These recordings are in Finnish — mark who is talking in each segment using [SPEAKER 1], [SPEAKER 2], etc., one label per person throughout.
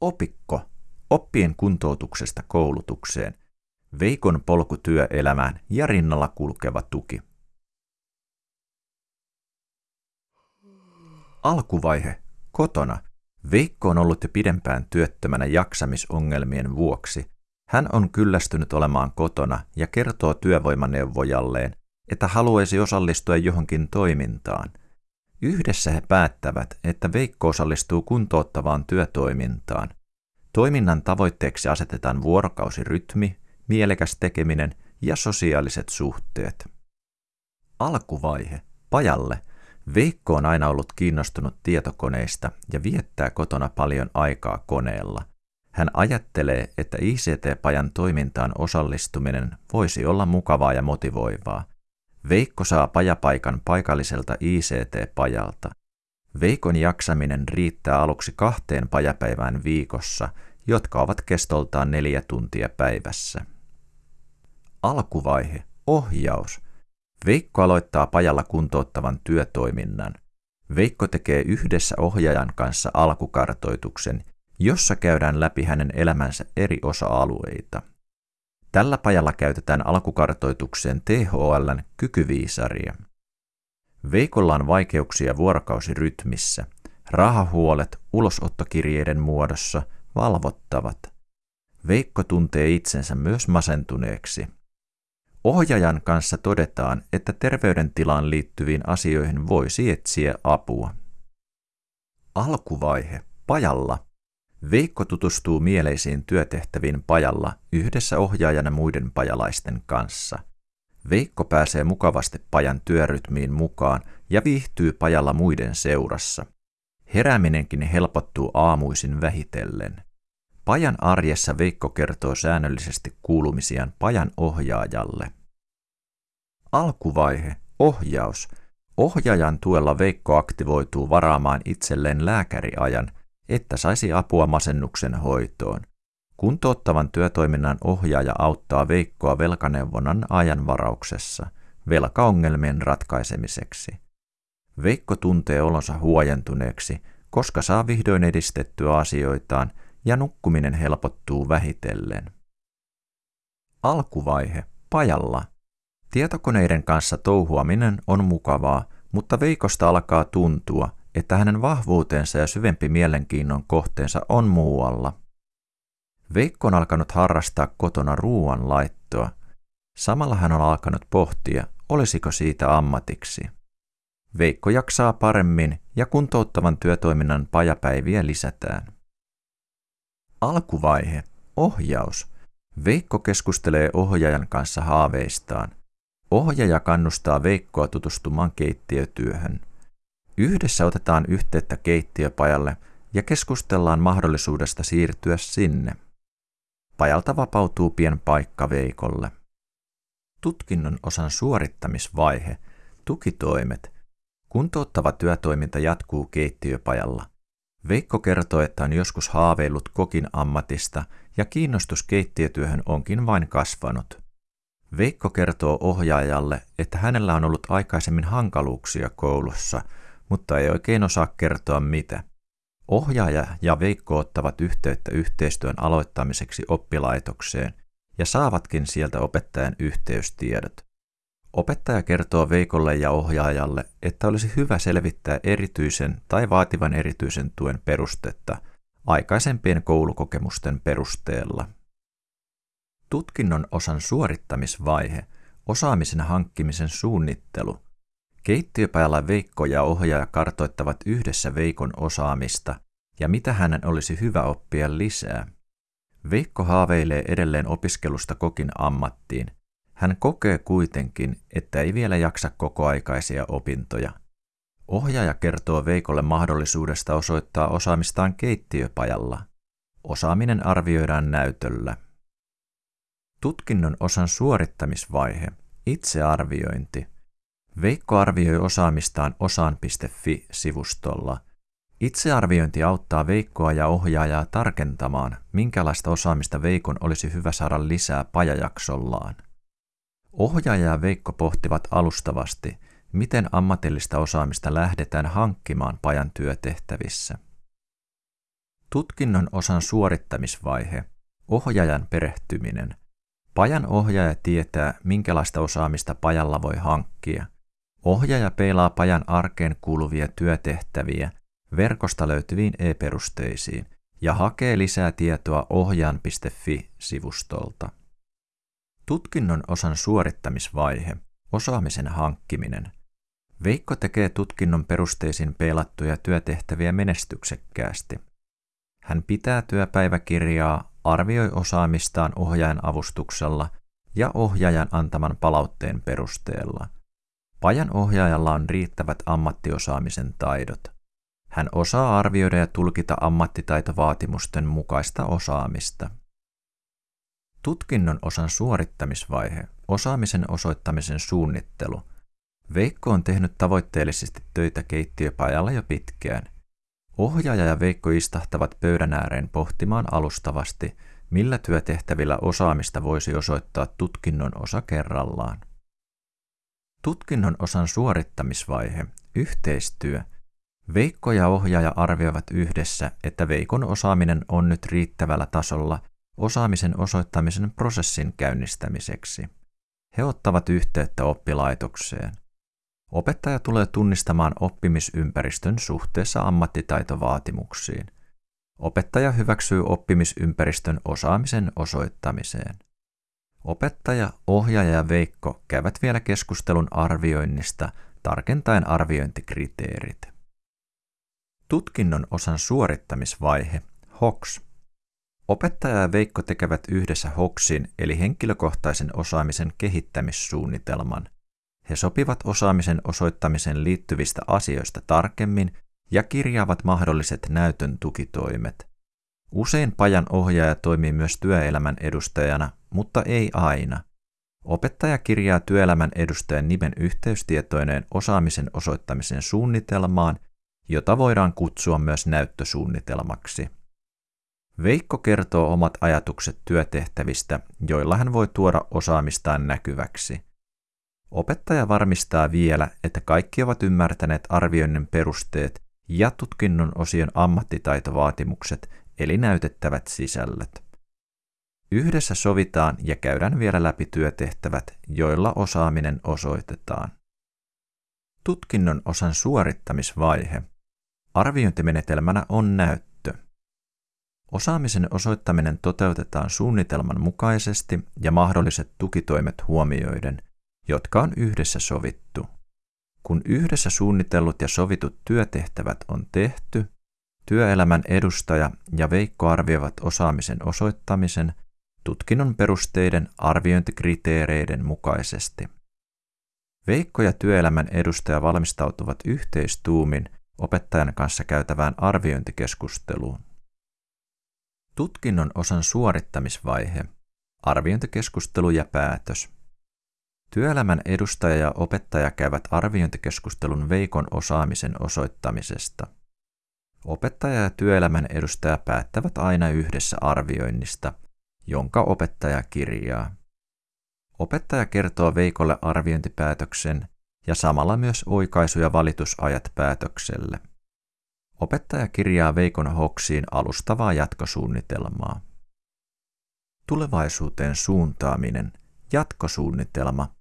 [SPEAKER 1] Opikko. Oppien kuntoutuksesta koulutukseen. Veikon polku työelämään ja rinnalla kulkeva tuki. Alkuvaihe. Kotona. Veikko on ollut jo pidempään työttömänä jaksamisongelmien vuoksi. Hän on kyllästynyt olemaan kotona ja kertoo työvoimaneuvojalleen, että haluaisi osallistua johonkin toimintaan. Yhdessä he päättävät, että Veikko osallistuu kuntouttavaan työtoimintaan. Toiminnan tavoitteeksi asetetaan vuorokausirytmi, mielekäs tekeminen ja sosiaaliset suhteet. Alkuvaihe. Pajalle. Veikko on aina ollut kiinnostunut tietokoneista ja viettää kotona paljon aikaa koneella. Hän ajattelee, että ICT-pajan toimintaan osallistuminen voisi olla mukavaa ja motivoivaa. Veikko saa pajapaikan paikalliselta ICT-pajalta. Veikon jaksaminen riittää aluksi kahteen pajapäivään viikossa, jotka ovat kestoltaan neljä tuntia päivässä. Alkuvaihe. Ohjaus. Veikko aloittaa pajalla kuntouttavan työtoiminnan. Veikko tekee yhdessä ohjaajan kanssa alkukartoituksen, jossa käydään läpi hänen elämänsä eri osa-alueita. Tällä pajalla käytetään alkukartoitukseen THLn kykyviisaria. Veikolla on vaikeuksia vuorokausirytmissä. Rahahuolet ulosottokirjeiden muodossa valvottavat. Veikko tuntee itsensä myös masentuneeksi. Ohjaajan kanssa todetaan, että terveydentilaan liittyviin asioihin voisi etsiä apua. Alkuvaihe. Pajalla Veikko tutustuu mieleisiin työtehtäviin pajalla yhdessä ohjaajana muiden pajalaisten kanssa. Veikko pääsee mukavasti pajan työrytmiin mukaan ja viihtyy pajalla muiden seurassa. Herääminenkin helpottuu aamuisin vähitellen. Pajan arjessa Veikko kertoo säännöllisesti kuulumisiaan pajan ohjaajalle. Alkuvaihe. Ohjaus. Ohjaajan tuella Veikko aktivoituu varaamaan itselleen lääkäriajan – että saisi apua masennuksen hoitoon. Kuntouttavan työtoiminnan ohjaaja auttaa Veikkoa velkaneuvonnan ajanvarauksessa velkaongelmien ratkaisemiseksi. Veikko tuntee olonsa huojentuneeksi, koska saa vihdoin edistettyä asioitaan ja nukkuminen helpottuu vähitellen. Alkuvaihe. Pajalla. Tietokoneiden kanssa touhuaminen on mukavaa, mutta Veikosta alkaa tuntua, että hänen vahvuutensa ja syvempi mielenkiinnon kohteensa on muualla. Veikko on alkanut harrastaa kotona ruuan laittoa. Samalla hän on alkanut pohtia, olisiko siitä ammatiksi. Veikko jaksaa paremmin ja kuntouttavan työtoiminnan pajapäiviä lisätään. Alkuvaihe. Ohjaus. Veikko keskustelee ohjaajan kanssa haaveistaan. Ohjaaja kannustaa Veikkoa tutustumaan keittiötyöhön. Yhdessä otetaan yhteyttä keittiöpajalle ja keskustellaan mahdollisuudesta siirtyä sinne. Pajalta vapautuu pien paikka Veikolle. Tutkinnon osan suorittamisvaihe, tukitoimet, kuntouttava työtoiminta jatkuu keittiöpajalla. Veikko kertoo, että on joskus haaveillut kokin ammatista ja kiinnostus keittiötyöhön onkin vain kasvanut. Veikko kertoo ohjaajalle, että hänellä on ollut aikaisemmin hankaluuksia koulussa – mutta ei oikein osaa kertoa mitä. Ohjaaja ja Veikko ottavat yhteyttä yhteistyön aloittamiseksi oppilaitokseen ja saavatkin sieltä opettajan yhteystiedot. Opettaja kertoo Veikolle ja ohjaajalle, että olisi hyvä selvittää erityisen tai vaativan erityisen tuen perustetta aikaisempien koulukokemusten perusteella. Tutkinnon osan suorittamisvaihe, osaamisen hankkimisen suunnittelu – Keittiöpäällä Veikko ja ohjaaja kartoittavat yhdessä Veikon osaamista ja mitä hänen olisi hyvä oppia lisää. Veikko haaveilee edelleen opiskelusta kokin ammattiin. Hän kokee kuitenkin, että ei vielä jaksa kokoaikaisia opintoja. Ohjaaja kertoo Veikolle mahdollisuudesta osoittaa osaamistaan keittiöpajalla. Osaaminen arvioidaan näytöllä. Tutkinnon osan suorittamisvaihe, itsearviointi – Veikko arvioi osaamistaan osaan.fi-sivustolla. Itsearviointi auttaa Veikkoa ja ohjaajaa tarkentamaan, minkälaista osaamista Veikon olisi hyvä saada lisää pajajaksollaan. Ohjaaja ja Veikko pohtivat alustavasti, miten ammatillista osaamista lähdetään hankkimaan pajan työtehtävissä. Tutkinnon osan suorittamisvaihe, ohjaajan perehtyminen. Pajan ohjaaja tietää, minkälaista osaamista pajalla voi hankkia. Ohjaaja peilaa pajan arkeen kuuluvia työtehtäviä verkosta löytyviin e-perusteisiin ja hakee lisää tietoa ohjaan.fi-sivustolta. Tutkinnon osan suorittamisvaihe, osaamisen hankkiminen. Veikko tekee tutkinnon perusteisiin peilattuja työtehtäviä menestyksekkäästi. Hän pitää työpäiväkirjaa, arvioi osaamistaan ohjaajan avustuksella ja ohjaajan antaman palautteen perusteella. Pajan ohjaajalla on riittävät ammattiosaamisen taidot. Hän osaa arvioida ja tulkita ammattitaitovaatimusten mukaista osaamista. Tutkinnon osan suorittamisvaihe, osaamisen osoittamisen suunnittelu. Veikko on tehnyt tavoitteellisesti töitä keittiöpajalla jo pitkään. Ohjaaja ja Veikko istahtavat pöydän ääreen pohtimaan alustavasti, millä työtehtävillä osaamista voisi osoittaa tutkinnon osa kerrallaan. Tutkinnon osan suorittamisvaihe, yhteistyö. Veikko ja ohjaaja arvioivat yhdessä, että Veikon osaaminen on nyt riittävällä tasolla osaamisen osoittamisen prosessin käynnistämiseksi. He ottavat yhteyttä oppilaitokseen. Opettaja tulee tunnistamaan oppimisympäristön suhteessa ammattitaitovaatimuksiin. Opettaja hyväksyy oppimisympäristön osaamisen osoittamiseen. Opettaja, ohjaaja ja Veikko käyvät vielä keskustelun arvioinnista tarkentaen arviointikriteerit. Tutkinnon osan suorittamisvaihe, HOX, Opettaja ja Veikko tekevät yhdessä HOKSin eli henkilökohtaisen osaamisen kehittämissuunnitelman. He sopivat osaamisen osoittamisen liittyvistä asioista tarkemmin ja kirjaavat mahdolliset näytön tukitoimet. Usein pajan ohjaaja toimii myös työelämän edustajana, mutta ei aina. Opettaja kirjaa työelämän edustajan nimen yhteystietoineen osaamisen osoittamisen suunnitelmaan, jota voidaan kutsua myös näyttösuunnitelmaksi. Veikko kertoo omat ajatukset työtehtävistä, joilla hän voi tuoda osaamistaan näkyväksi. Opettaja varmistaa vielä, että kaikki ovat ymmärtäneet arvioinnin perusteet ja tutkinnon osion ammattitaitovaatimukset, eli näytettävät sisällöt. Yhdessä sovitaan ja käydään vielä läpi työtehtävät, joilla osaaminen osoitetaan. Tutkinnon osan suorittamisvaihe. Arviointimenetelmänä on näyttö. Osaamisen osoittaminen toteutetaan suunnitelman mukaisesti ja mahdolliset tukitoimet huomioiden, jotka on yhdessä sovittu. Kun yhdessä suunnitellut ja sovitut työtehtävät on tehty, työelämän edustaja ja Veikko arvioivat osaamisen osoittamisen tutkinnon perusteiden arviointikriteereiden mukaisesti. Veikko ja työelämän edustaja valmistautuvat yhteistuumin opettajan kanssa käytävään arviointikeskusteluun. Tutkinnon osan suorittamisvaihe, arviointikeskustelu ja päätös. Työelämän edustaja ja opettaja käyvät arviointikeskustelun Veikon osaamisen osoittamisesta. Opettaja ja työelämän edustaja päättävät aina yhdessä arvioinnista, jonka opettaja kirjaa. Opettaja kertoo Veikolle arviointipäätöksen ja samalla myös oikaisu- ja valitusajat päätökselle. Opettaja kirjaa Veikon Hoksiin alustavaa jatkosuunnitelmaa. Tulevaisuuteen suuntaaminen, jatkosuunnitelma.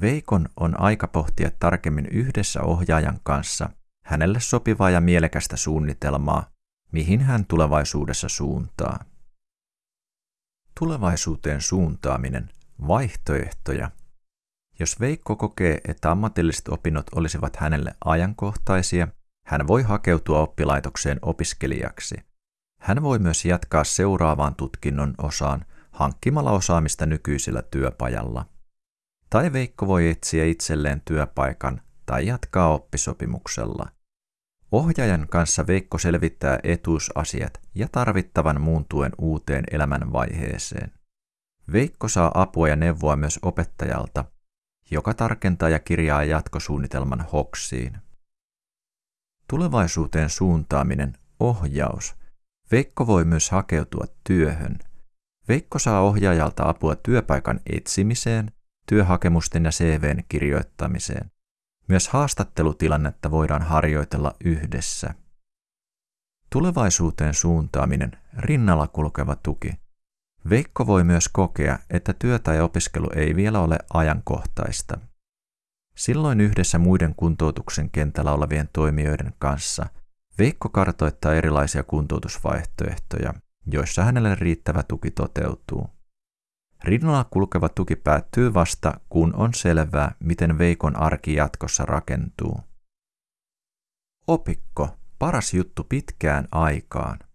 [SPEAKER 1] Veikon on aika pohtia tarkemmin yhdessä ohjaajan kanssa hänelle sopivaa ja mielekästä suunnitelmaa, mihin hän tulevaisuudessa suuntaa. Tulevaisuuteen suuntaaminen, vaihtoehtoja. Jos Veikko kokee, että ammatilliset opinnot olisivat hänelle ajankohtaisia hän voi hakeutua oppilaitokseen opiskelijaksi. Hän voi myös jatkaa seuraavaan tutkinnon osaan hankkimalla osaamista nykyisellä työpajalla. Tai Veikko voi etsiä itselleen työpaikan tai jatkaa oppisopimuksella. Ohjaajan kanssa Veikko selvittää etuusasiat ja tarvittavan muun tuen uuteen elämänvaiheeseen. Veikko saa apua ja neuvoa myös opettajalta, joka tarkentaa ja kirjaa jatkosuunnitelman hoksiin. Tulevaisuuteen suuntaaminen, ohjaus. Veikko voi myös hakeutua työhön. Veikko saa ohjaajalta apua työpaikan etsimiseen, työhakemusten ja CVn kirjoittamiseen. Myös haastattelutilannetta voidaan harjoitella yhdessä. Tulevaisuuteen suuntaaminen, rinnalla kulkeva tuki. Veikko voi myös kokea, että työ tai opiskelu ei vielä ole ajankohtaista. Silloin yhdessä muiden kuntoutuksen kentällä olevien toimijoiden kanssa Veikko kartoittaa erilaisia kuntoutusvaihtoehtoja, joissa hänelle riittävä tuki toteutuu. Rinnalla kulkeva tuki päättyy vasta, kun on selvää, miten Veikon arki jatkossa rakentuu. Opikko, paras juttu pitkään aikaan.